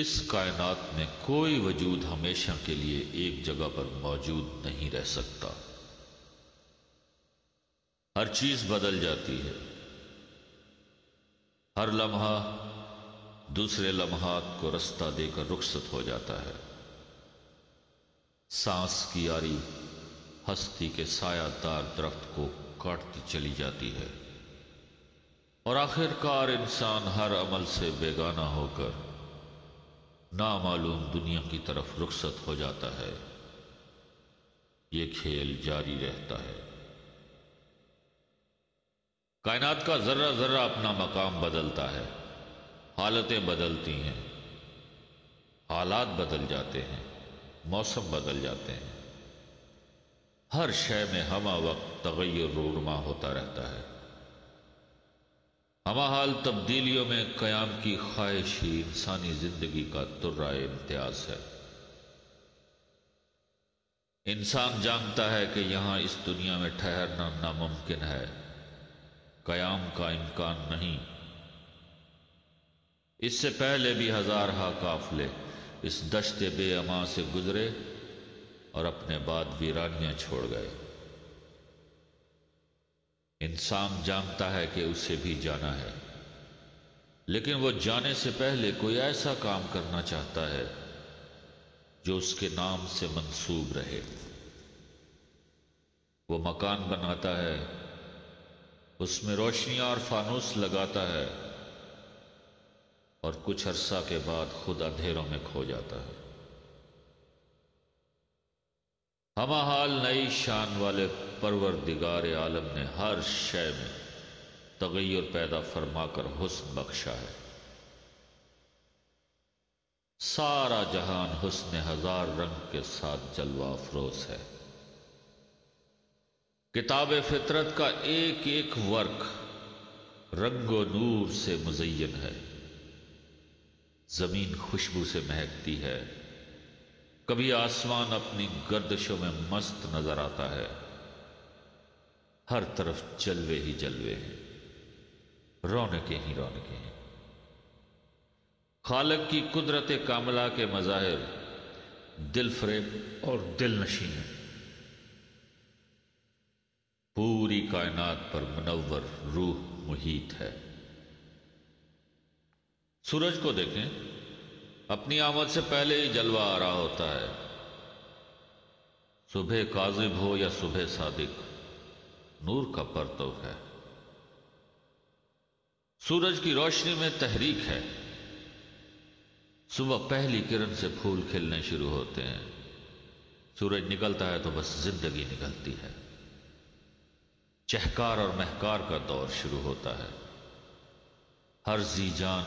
اس کائنات میں کوئی وجود ہمیشہ کے لیے ایک جگہ پر موجود نہیں رہ سکتا۔ ہر چیز بدل جاتی ہے۔ ہر لمحہ دوسرے لمحات کو رستہ دے کر رخصت ہو جاتا ہے۔ سانس کی آری ہستی کے سایہ دار درخت کو کاٹتی چلی جاتی ہے۔ اور آخر کار انسان ہر عمل سے بیگانہ ہو کر نامعلوم دنیا کی طرف رخصت ہو جاتا ہے۔ یہ کھیل جاری رہتا ہے۔ کائنات کا ذرہ ذرہ اپنا مقام بدلتا ہے۔ حالتیں بدلتی ہیں۔ حالات بدل جاتے ہیں۔ موسم بدل جاتے ہیں۔ ہر شے میں ہمہ وقت تغیر رونما ہوتا رہتا ہے۔ ہما حال تبدیلیوں میں قیام کی خواہش ہی انسانی زندگی کا ترائے امتیاز ہے۔ انسان جانتا ہے کہ یہاں اس دنیا میں ٹھہرنا ناممکن ہے۔ قیام کا امکان نہیں۔ اس سے پہلے بھی ہزار ہا قافلے اس دشت بے اما سے گزرے اور اپنے بعد ویرانیاں چھوڑ گئے۔ انسان جانتا ہے کہ اسے بھی جانا ہے۔ لیکن وہ جانے سے پہلے کوئی ایسا کام کرنا چاہتا ہے جو اس کے نام سے منسوب رہے۔ وہ مکان بناتا ہے، اس میں روشنیاں اور فانوس لگاتا ہے اور کچھ عرصہ کے بعد خود اندھیروں میں کھو جاتا ہے۔ ہما حال نئی شان والے پروردگار عالم نے ہر شے میں تغیر پیدا فرما کر حسن بخشا ہے۔ سارا جہان حسن ہزار رنگ کے ساتھ جلوہ افروز ہے۔ کتاب فطرت کا ایک ایک ورق رنگ و نور سے مزین ہے۔ زمین خوشبو سے مہکتی ہے۔ کبھی آسمان اپنی گردشوں میں مست نظر آتا ہے۔ ہر طرف جلوے ہی جلوے ہیں۔ رونقیں ہی رونقیں ہیں۔ خالق کی قدرت کاملہ کے مظاہر دل فریب اور دل نشین ہیں۔ پوری کائنات پر منور روح محیط ہے۔ سورج کو دیکھیں۔ اپنی آمد سے پہلے ہی جلوہ آ رہا ہوتا ہے۔ صبح کاذب ہو یا صبح صادق، نور کا پرتو ہے۔ سورج کی روشنی میں تحریک ہے۔ صبح پہلی کرن سے پھول کھلنے شروع ہوتے ہیں۔ سورج نکلتا ہے تو بس زندگی نکلتی ہے۔ چہکار اور مہکار کا دور شروع ہوتا ہے۔ ہر زی جان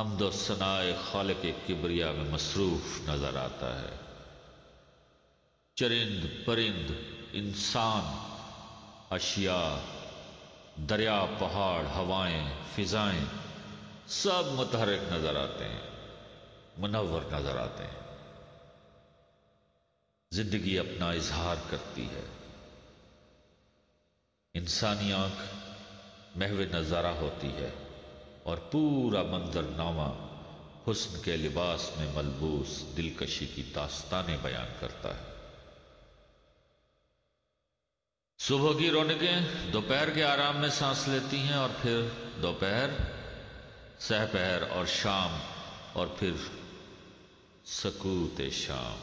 حمد و ثنائے خالق کبریا میں مصروف نظر آتا ہے۔ چرند پرند انسان، اشیاء، دریا، پہاڑ، ہوائیں، فضائیں سب متحرک نظر آتے ہیں، منور نظر آتے ہیں۔ زندگی اپنا اظہار کرتی ہے۔ انسانی آنکھ محو نظارہ ہوتی ہے۔ اور پورا منظر نامہ حسن کے لباس میں ملبوس دلکشی کی داستانیں بیان کرتا ہے۔ صبح کی رونقیں دوپہر کے آرام میں سانس لیتی ہیں اور پھر دوپہر سہ پہر اور شام اور پھر سکوت شام۔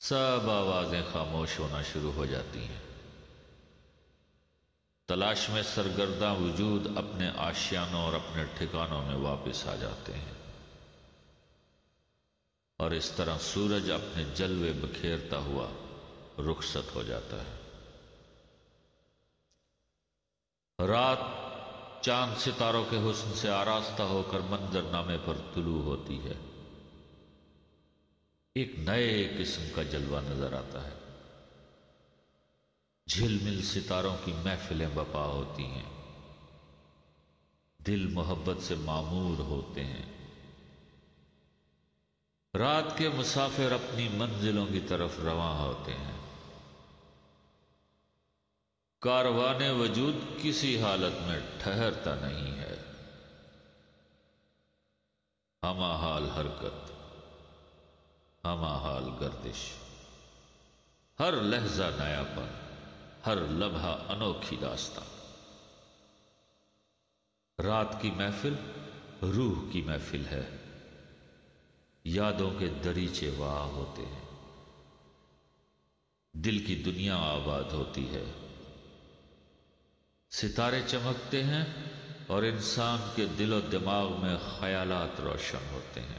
سب آوازیں خاموش ہونا شروع ہو جاتی ہیں۔ تلاش میں سرگردہ وجود اپنے آشیانوں اور اپنے ٹھکانوں میں واپس آ جاتے ہیں۔ اور اس طرح سورج اپنے جلوے بکھیرتا ہوا رخصت ہو جاتا ہے۔ رات چاند ستاروں کے حسن سے آراستہ ہو کر منظر نامے پر طلوع ہوتی ہے۔ ایک نئے قسم کا جلوہ نظر آتا ہے۔ جھل مل ستاروں کی محفلیں بپا ہوتی ہیں۔ دل محبت سے معمور ہوتے ہیں۔ رات کے مسافر اپنی منزلوں کی طرف رواں ہوتے ہیں۔ کاروان وجود کسی حالت میں ٹھہرتا نہیں ہے۔ ہما حال حرکت ہما حال گردش۔ ہر لہجہ نیا پر ہر لمحہ انوکھی داستان۔ رات کی محفل روح کی محفل ہے۔ یادوں کے دریچے واہ ہوتے ہیں۔ دل کی دنیا آباد ہوتی ہے۔ ستارے چمکتے ہیں اور انسان کے دل و دماغ میں خیالات روشن ہوتے ہیں۔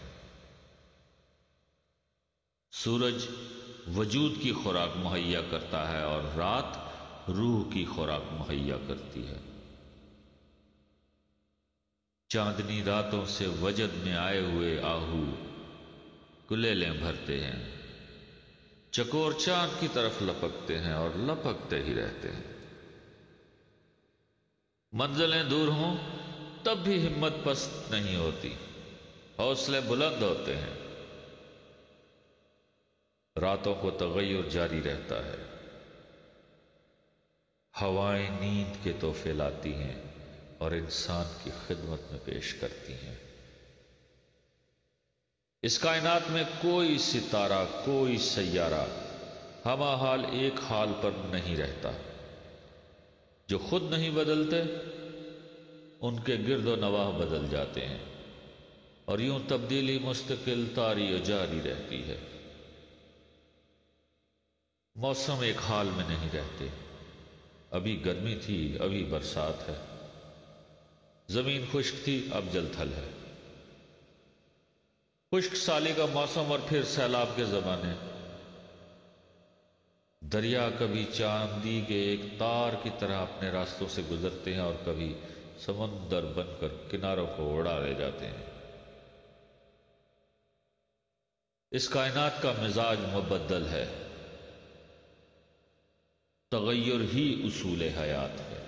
سورج وجود کی خوراک مہیا کرتا ہے اور رات روح کی خوراک مہیا کرتی ہے۔ چاندنی راتوں سے وجد میں آئے ہوئے آہو کلیلیں بھرتے ہیں۔ چکور چاند کی طرف لپکتے ہیں اور لپکتے ہی رہتے ہیں۔ منزلیں دور ہوں تب بھی ہمت پست نہیں ہوتی۔ حوصلے بلند ہوتے ہیں۔ راتوں کو تغیر جاری رہتا ہے۔ ہوائیں نیند کے تحفے لاتی ہیں اور انسان کی خدمت میں پیش کرتی ہیں۔ اس کائنات میں کوئی ستارہ، کوئی سیارہ ہما حال ایک حال پر نہیں رہتا۔ جو خود نہیں بدلتے، ان کے گرد و نواح بدل جاتے ہیں اور یوں تبدیلی مستقل تاری و جاری رہتی ہے۔ موسم ایک حال میں نہیں رہتے۔ ابھی گرمی تھی، ابھی برسات ہے۔ زمین خشک تھی، اب جل تھل ہے۔ خشک سالی کا موسم اور پھر سیلاب کے زمانے۔ دریا کبھی چاندی کے ایک تار کی طرح اپنے راستوں سے گزرتے ہیں اور کبھی سمندر بن کر کناروں کو اڑا لے جاتے ہیں۔ اس کائنات کا مزاج مبدل ہے۔ تغیر ہی اصول حیات ہے۔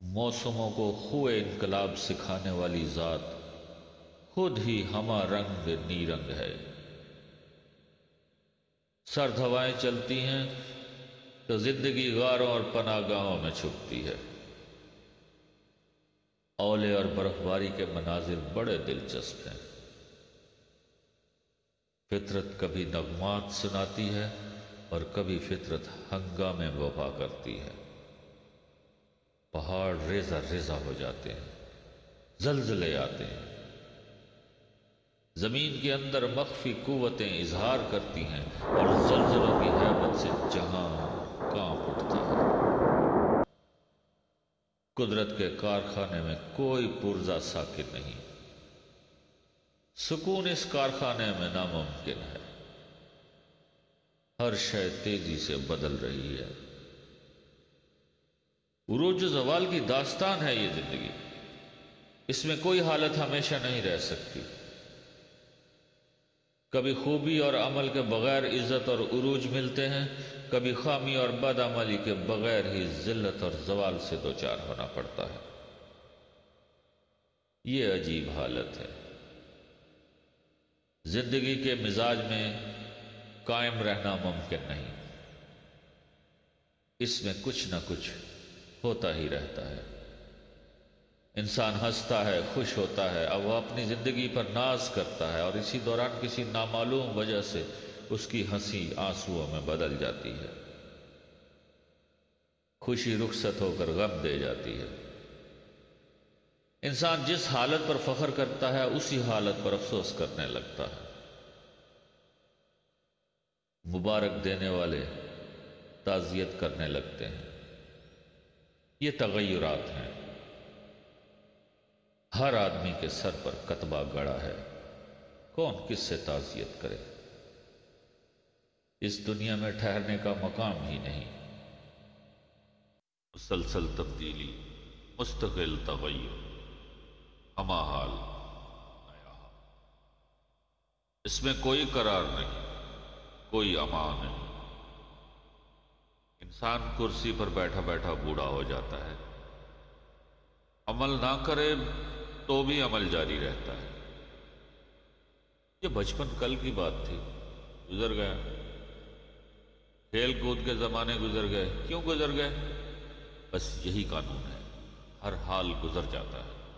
موسموں کو خو انقلاب سکھانے والی ذات خود ہی ہما رنگ نیرنگ ہے۔ سرد ہوائیں چلتی ہیں تو زندگی غاروں اور پناہ گاہوں میں چھپتی ہے۔ اولے اور برف باری کے مناظر بڑے دلچسپ ہیں۔ فطرت کبھی نغمات سناتی ہے۔ اور کبھی فطرت ہنگامے وفا کرتی ہے۔ پہاڑ ریزہ ریزہ ہو جاتے ہیں، زلزلے آتے ہیں۔ زمین کے اندر مخفی قوتیں اظہار کرتی ہیں اور زلزلوں کی حیبت سے جہاں کانپ اٹھتا ہے۔ قدرت کے کارخانے میں کوئی پرزا ساکن نہیں۔ سکون اس کارخانے میں ناممکن ہے۔ ہر شے تیزی سے بدل رہی ہے۔ عروج و زوال کی داستان ہے یہ زندگی۔ اس میں کوئی حالت ہمیشہ نہیں رہ سکتی۔ کبھی خوبی اور عمل کے بغیر عزت اور عروج ملتے ہیں، کبھی خامی اور بد عملی کے بغیر ہی ذلت اور زوال سے دوچار ہونا پڑتا ہے۔ یہ عجیب حالت ہے۔ زندگی کے مزاج میں قائم رہنا ممکن نہیں۔ اس میں کچھ نہ کچھ ہوتا ہی رہتا ہے۔ انسان ہنستا ہے، خوش ہوتا ہے اب وہ اپنی زندگی پر ناز کرتا ہے، اور اسی دوران کسی نامعلوم وجہ سے اس کی ہنسی آنسوؤں میں بدل جاتی ہے۔ خوشی رخصت ہو کر غم دے جاتی ہے۔ انسان جس حالت پر فخر کرتا ہے، اسی حالت پر افسوس کرنے لگتا ہے۔ مبارک دینے والے تعزیت کرنے لگتے ہیں۔ یہ تغیرات ہیں۔ ہر آدمی کے سر پر کتبہ گڑا ہے۔ کون کس سے تعزیت کرے؟ اس دنیا میں ٹھہرنے کا مقام ہی نہیں۔ مسلسل تبدیلی، مستقل تغیر ہما حال، نیا اس میں کوئی قرار نہیں۔ کوئی امان نہیں۔ انسان کرسی پر بیٹھا بیٹھا بوڑھا ہو جاتا ہے۔ عمل نہ کرے تو بھی عمل جاری رہتا ہے۔ یہ بچپن کل کی بات تھی۔ گزر گیا کھیل کود کے زمانے گزر گئے۔ کیوں گزر گئے؟ بس یہی قانون ہے۔ ہر حال گزر جاتا ہے۔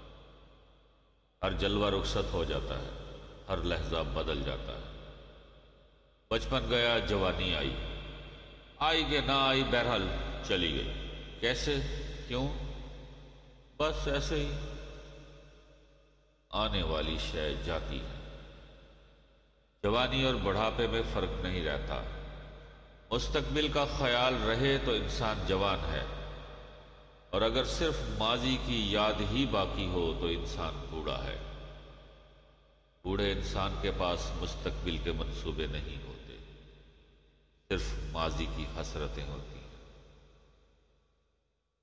ہر جلوہ رخصت ہو جاتا ہے۔ ہر لہجہ بدل جاتا ہے۔ بچپن گیا، جوانی آئی۔ آئی کہ نہ آئی، بہرحال چلی گئی۔ کیسے؟ کیوں؟ بس ایسے ہی۔ آنے والی شے جاتی ہے۔ جوانی اور بڑھاپے میں فرق نہیں رہتا۔ مستقبل کا خیال رہے تو انسان جوان ہے۔ اور اگر صرف ماضی کی یاد ہی باقی ہو تو انسان بوڑھا ہے۔ بوڑھے انسان کے پاس مستقبل کے منصوبے نہیں ہوتے صرف ماضی کی حسرتیں ہوتی ہیں۔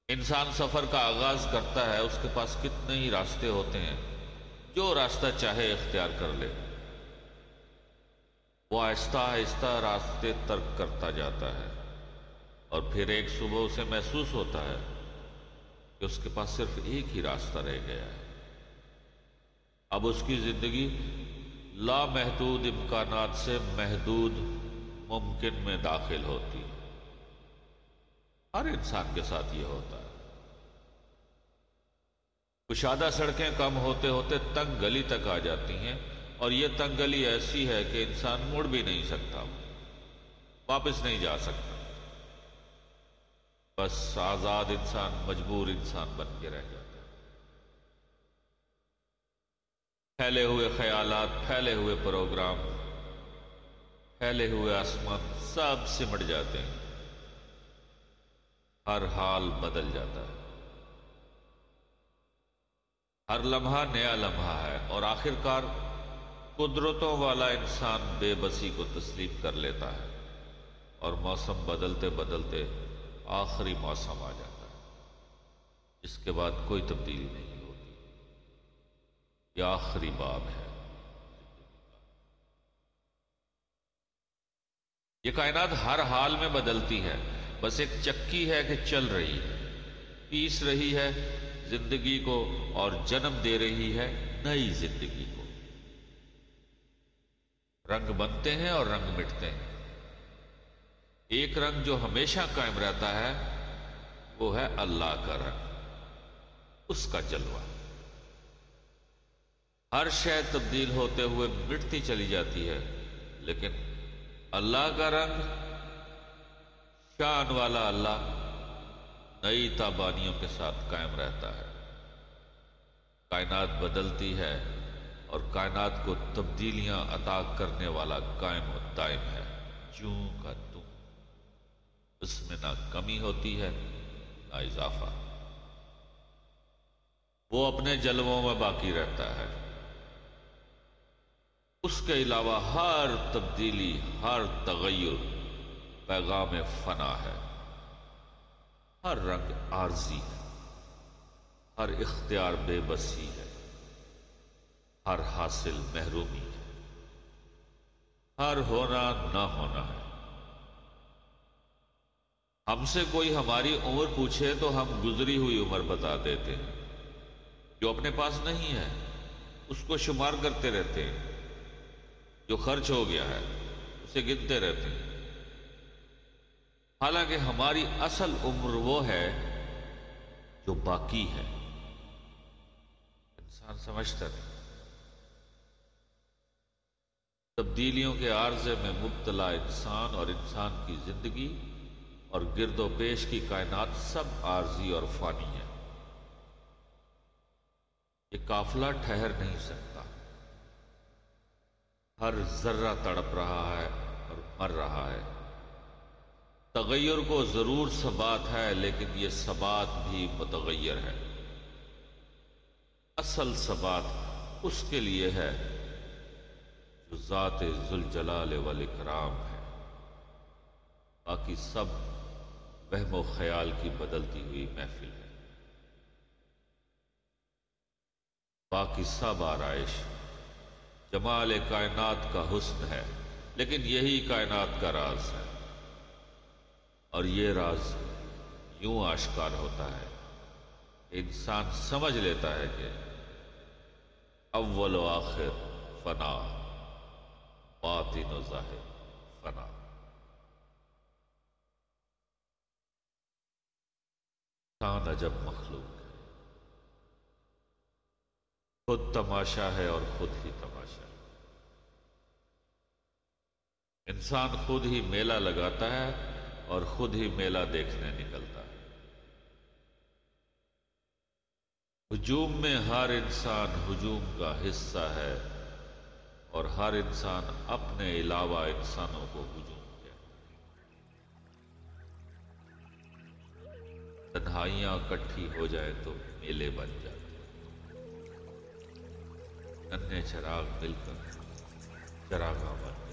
انسان سفر کا آغاز کرتا ہے، اس کے پاس کتنے ہی راستے ہوتے ہیں، جو راستہ چاہے اختیار کر لے۔ وہ آہستہ آہستہ راستے ترک کرتا جاتا ہے اور پھر ایک صبح اسے محسوس ہوتا ہے کہ اس کے پاس صرف ایک ہی راستہ رہ گیا ہے۔ اب اس کی زندگی لامحدود امکانات سے محدود ممکن میں داخل ہوتی۔ ہر انسان کے ساتھ یہ ہوتا ہے۔ کشادہ سڑکیں کم ہوتے ہوتے تنگ گلی تک آ جاتی ہیں اور یہ تنگ گلی ایسی ہے کہ انسان مڑ بھی نہیں سکتا۔ واپس نہیں جا سکتا۔ بس آزاد انسان، مجبور انسان بن کے رہ جاتا ہے۔ پھیلے ہوئے خیالات، پھیلے ہوئے پروگرام پھیلے ہوئے آسمان سب سمٹ جاتے ہیں۔ ہر حال بدل جاتا ہے۔ ہر لمحہ نیا لمحہ ہے اور آخر کار قدرتوں والا انسان بے بسی کو تسلیم کر لیتا ہے اور موسم بدلتے بدلتے آخری موسم آ جاتا ہے۔ اس کے بعد کوئی تبدیلی نہیں ہوتی۔ یہ آخری باب ہے۔ یہ کائنات ہر حال میں بدلتی ہے۔ بس ایک چکی ہے کہ چل رہی ہے۔ پیس رہی ہے، زندگی کو اور جنم دے رہی ہے نئی زندگی کو۔ رنگ بنتے ہیں اور رنگ مٹتے ہیں۔ ایک رنگ جو ہمیشہ قائم رہتا ہے، وہ ہے اللہ کا رنگ۔ اس کا جلوہ۔ ہر شے تبدیل ہوتے ہوئے مٹتی چلی جاتی ہے، لیکن اللہ کا رنگ شان والا اللہ نئی تابانیوں کے ساتھ قائم رہتا ہے۔ کائنات بدلتی ہے اور کائنات کو تبدیلیاں عطا کرنے والا قائم و دائم ہے۔ جوں کا اس میں نہ کمی ہوتی ہے، نہ اضافہ۔ وہ اپنے جلووں میں باقی رہتا ہے۔ اس کے علاوہ ہر تبدیلی، ہر تغیر پیغام فنا ہے۔ ہر رنگ عارضی ہے۔ ہر اختیار بے بسی ہے۔ ہر حاصل محرومی ہے۔ ہر ہونا نہ ہونا ہے۔ ہم سے کوئی ہماری عمر پوچھے تو ہم گزری ہوئی عمر بتا دیتے ہیں۔ جو اپنے پاس نہیں ہے، اس کو شمار کرتے رہتے ہیں۔ جو خرچ ہو گیا ہے، اسے گنتے رہتے ہیں۔ حالانکہ ہماری اصل عمر وہ ہے جو باقی ہے۔ انسان سمجھتا نہیں۔ تبدیلیوں کے عارضے میں مبتلا انسان اور انسان کی زندگی اور گرد و پیش کی کائنات سب عارضی اور فانی ہے یہ قافلہ ٹھہر نہیں سکتا۔ ہر ذرہ تڑپ رہا ہے اور مر رہا ہے۔ تغیر کو ضرور سبات ہے، لیکن یہ سبات بھی متغیر ہے۔ اصل سبات اس کے لیے ہے جو ذات ذوالجلال والاکرام ہے۔ باقی سب وہم و خیال کی بدلتی ہوئی محفل ہے۔ باقی سب آرائش جمال کائنات کا حسن ہے، لیکن یہی کائنات کا راز ہے۔ اور یہ راز یوں آشکار ہوتا ہے انسان سمجھ لیتا ہے کہ اول و آخر فنا، باطن و ظاہر فنا۔ عجب مخلوق خود تماشا ہے اور خود ہی تماشا ہے۔ انسان خود ہی میلہ لگاتا ہے اور خود ہی میلہ دیکھنے نکلتا ہے۔ ہجوم میں ہر انسان ہجوم کا حصہ ہے اور ہر انسان اپنے علاوہ انسانوں کو ہجوم کیا تنہائیاں کٹھی ہو جائے تو میلے بن جاتے ننے چراغ دل کر چراغ آمد